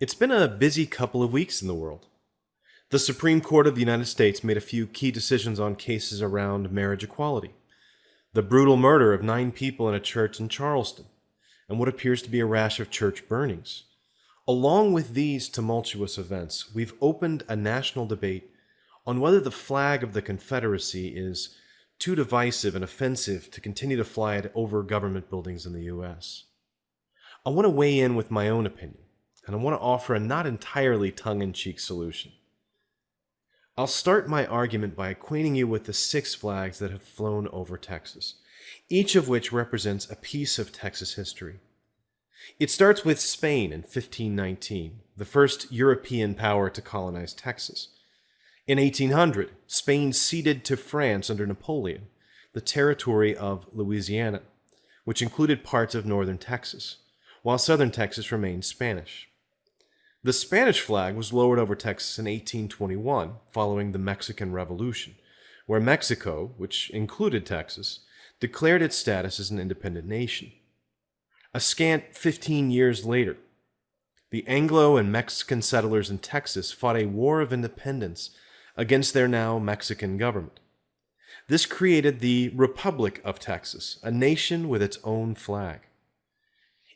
It's been a busy couple of weeks in the world. The Supreme Court of the United States made a few key decisions on cases around marriage equality, the brutal murder of nine people in a church in Charleston, and what appears to be a rash of church burnings. Along with these tumultuous events, we've opened a national debate on whether the flag of the Confederacy is too divisive and offensive to continue to fly it over government buildings in the U.S. I want to weigh in with my own opinion, and I want to offer a not entirely tongue in cheek solution. I'll start my argument by acquainting you with the six flags that have flown over Texas, each of which represents a piece of Texas history. It starts with Spain in 1519, the first European power to colonize Texas. In 1800, Spain ceded to France under Napoleon the territory of Louisiana, which included parts of northern Texas, while southern Texas remained Spanish. The Spanish flag was lowered over Texas in 1821 following the Mexican Revolution, where Mexico, which included Texas, declared its status as an independent nation. A scant 15 years later, the Anglo and Mexican settlers in Texas fought a war of independence against their now Mexican government. This created the Republic of Texas, a nation with its own flag.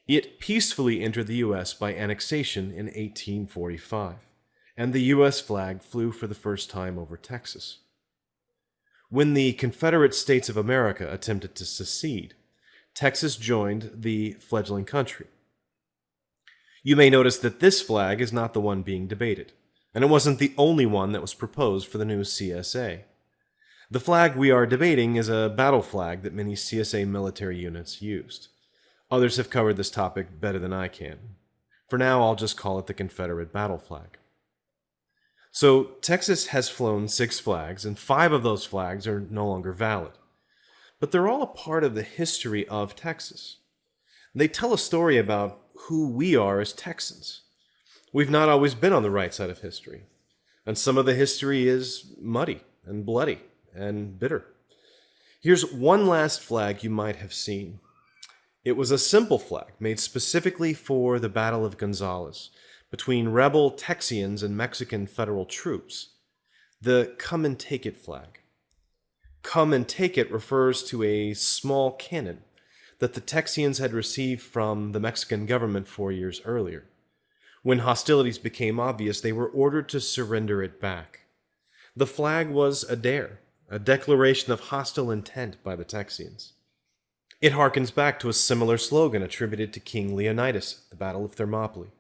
It peacefully entered the U.S. by annexation in 1845, and the U.S. flag flew for the first time over Texas. When the Confederate States of America attempted to secede, Texas joined the fledgling country. You may notice that this flag is not the one being debated, and it wasn't the only one that was proposed for the new CSA. The flag we are debating is a battle flag that many CSA military units used. Others have covered this topic better than I can. For now, I'll just call it the Confederate battle flag. So, Texas has flown six flags, and five of those flags are no longer valid but they're all a part of the history of Texas. They tell a story about who we are as Texans. We've not always been on the right side of history, and some of the history is muddy and bloody and bitter. Here's one last flag you might have seen. It was a simple flag made specifically for the Battle of Gonzales between rebel Texians and Mexican federal troops, the Come and Take It flag come and take it refers to a small cannon that the Texians had received from the Mexican government four years earlier. When hostilities became obvious, they were ordered to surrender it back. The flag was a dare, a declaration of hostile intent by the Texians. It harkens back to a similar slogan attributed to King Leonidas at the Battle of Thermopylae.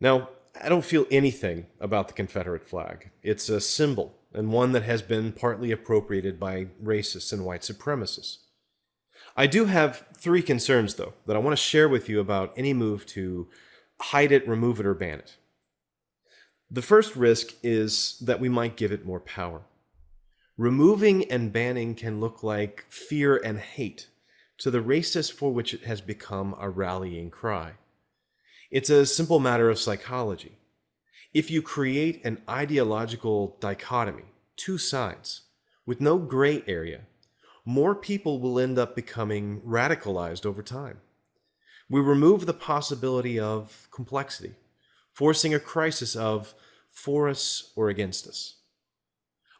Now, I don't feel anything about the Confederate flag. It's a symbol and one that has been partly appropriated by racists and white supremacists. I do have three concerns, though, that I want to share with you about any move to hide it, remove it, or ban it. The first risk is that we might give it more power. Removing and banning can look like fear and hate to the racists for which it has become a rallying cry. It's a simple matter of psychology if you create an ideological dichotomy, two sides, with no gray area, more people will end up becoming radicalized over time. We remove the possibility of complexity, forcing a crisis of for us or against us.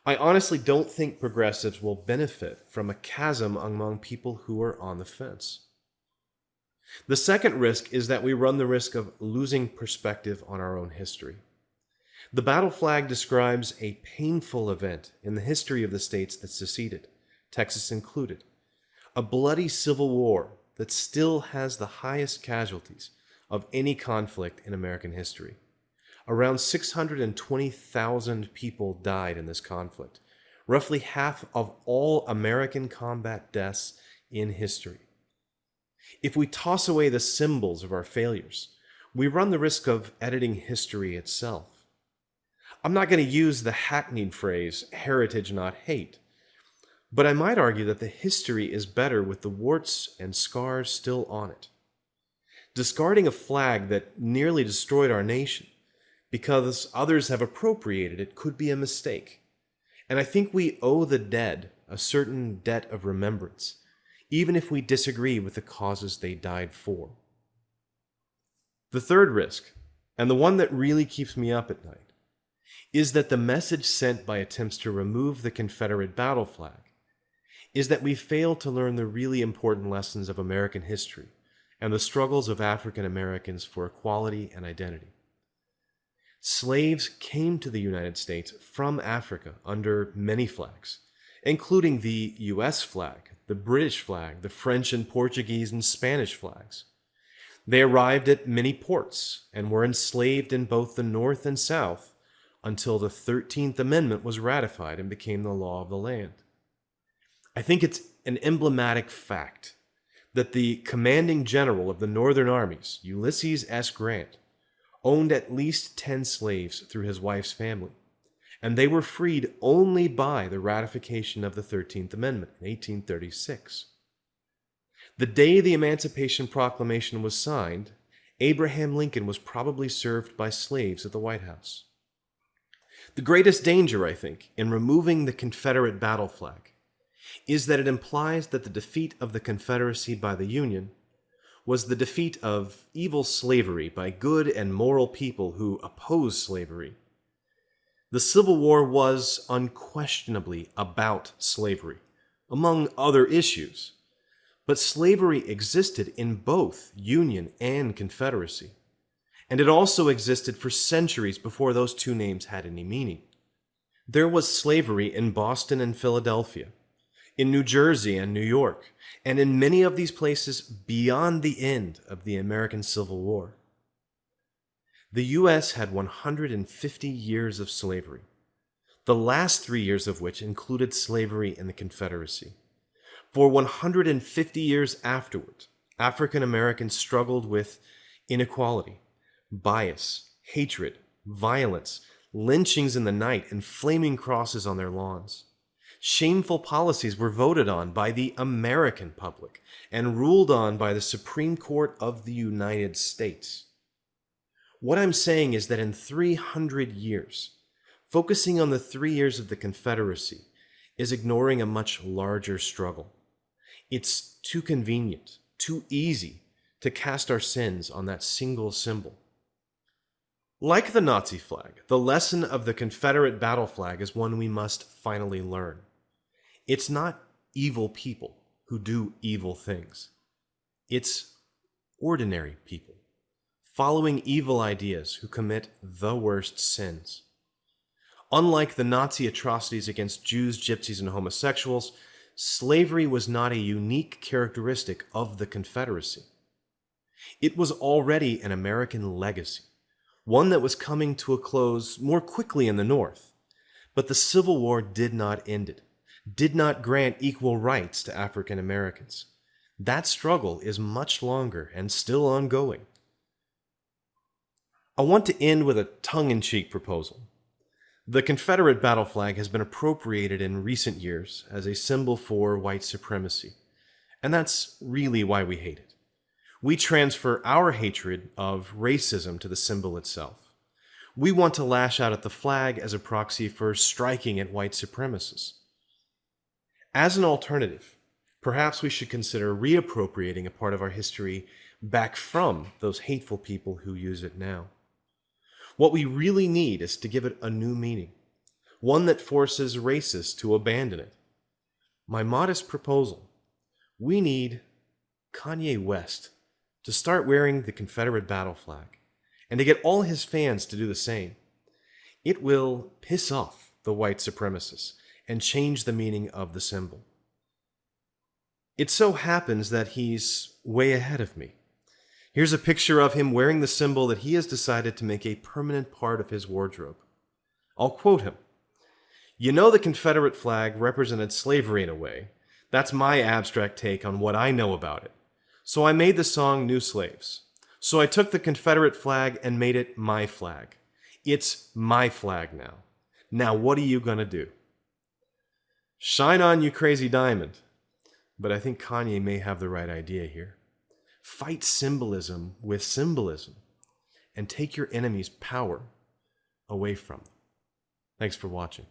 I honestly don't think progressives will benefit from a chasm among people who are on the fence. The second risk is that we run the risk of losing perspective on our own history. The battle flag describes a painful event in the history of the states that seceded, Texas included. A bloody civil war that still has the highest casualties of any conflict in American history. Around 620,000 people died in this conflict, roughly half of all American combat deaths in history. If we toss away the symbols of our failures, we run the risk of editing history itself. I'm not going to use the hackneyed phrase, heritage not hate, but I might argue that the history is better with the warts and scars still on it. Discarding a flag that nearly destroyed our nation because others have appropriated it could be a mistake. And I think we owe the dead a certain debt of remembrance, even if we disagree with the causes they died for. The third risk and the one that really keeps me up at night, is that the message sent by attempts to remove the Confederate battle flag is that we fail to learn the really important lessons of American history and the struggles of African Americans for equality and identity. Slaves came to the United States from Africa under many flags, including the US flag, the British flag, the French and Portuguese and Spanish flags. They arrived at many ports and were enslaved in both the North and South until the 13th Amendment was ratified and became the law of the land. I think it's an emblematic fact that the commanding general of the Northern armies, Ulysses S. Grant, owned at least 10 slaves through his wife's family, and they were freed only by the ratification of the 13th Amendment in 1836. The day the Emancipation Proclamation was signed, Abraham Lincoln was probably served by slaves at the White House. The greatest danger, I think, in removing the Confederate battle flag is that it implies that the defeat of the Confederacy by the Union was the defeat of evil slavery by good and moral people who opposed slavery. The Civil War was unquestionably about slavery, among other issues, but slavery existed in both Union and Confederacy. And it also existed for centuries before those two names had any meaning. There was slavery in Boston and Philadelphia, in New Jersey and New York, and in many of these places beyond the end of the American Civil War. The U.S. had 150 years of slavery, the last three years of which included slavery in the Confederacy. For 150 years afterward, African Americans struggled with inequality, bias, hatred, violence, lynchings in the night, and flaming crosses on their lawns. Shameful policies were voted on by the American public and ruled on by the Supreme Court of the United States. What I'm saying is that in 300 years, focusing on the three years of the Confederacy is ignoring a much larger struggle. It's too convenient, too easy to cast our sins on that single symbol. Like the Nazi flag, the lesson of the Confederate battle flag is one we must finally learn. It's not evil people who do evil things. It's ordinary people following evil ideas who commit the worst sins. Unlike the Nazi atrocities against Jews, gypsies, and homosexuals, slavery was not a unique characteristic of the Confederacy. It was already an American legacy, one that was coming to a close more quickly in the North. But the Civil War did not end it, did not grant equal rights to African Americans. That struggle is much longer and still ongoing. I want to end with a tongue in cheek proposal. The Confederate battle flag has been appropriated in recent years as a symbol for white supremacy, and that's really why we hate it. We transfer our hatred of racism to the symbol itself. We want to lash out at the flag as a proxy for striking at white supremacists. As an alternative, perhaps we should consider reappropriating a part of our history back from those hateful people who use it now. What we really need is to give it a new meaning, one that forces racists to abandon it. My modest proposal we need Kanye West to start wearing the Confederate battle flag and to get all his fans to do the same. It will piss off the white supremacists and change the meaning of the symbol. It so happens that he's way ahead of me. Here's a picture of him wearing the symbol that he has decided to make a permanent part of his wardrobe. I'll quote him You know, the Confederate flag represented slavery in a way. That's my abstract take on what I know about it. So I made the song New Slaves. So I took the Confederate flag and made it my flag. It's my flag now. Now, what are you going to do? Shine on, you crazy diamond. But I think Kanye may have the right idea here. Fight symbolism with symbolism and take your enemy's power away from them. Thanks for watching.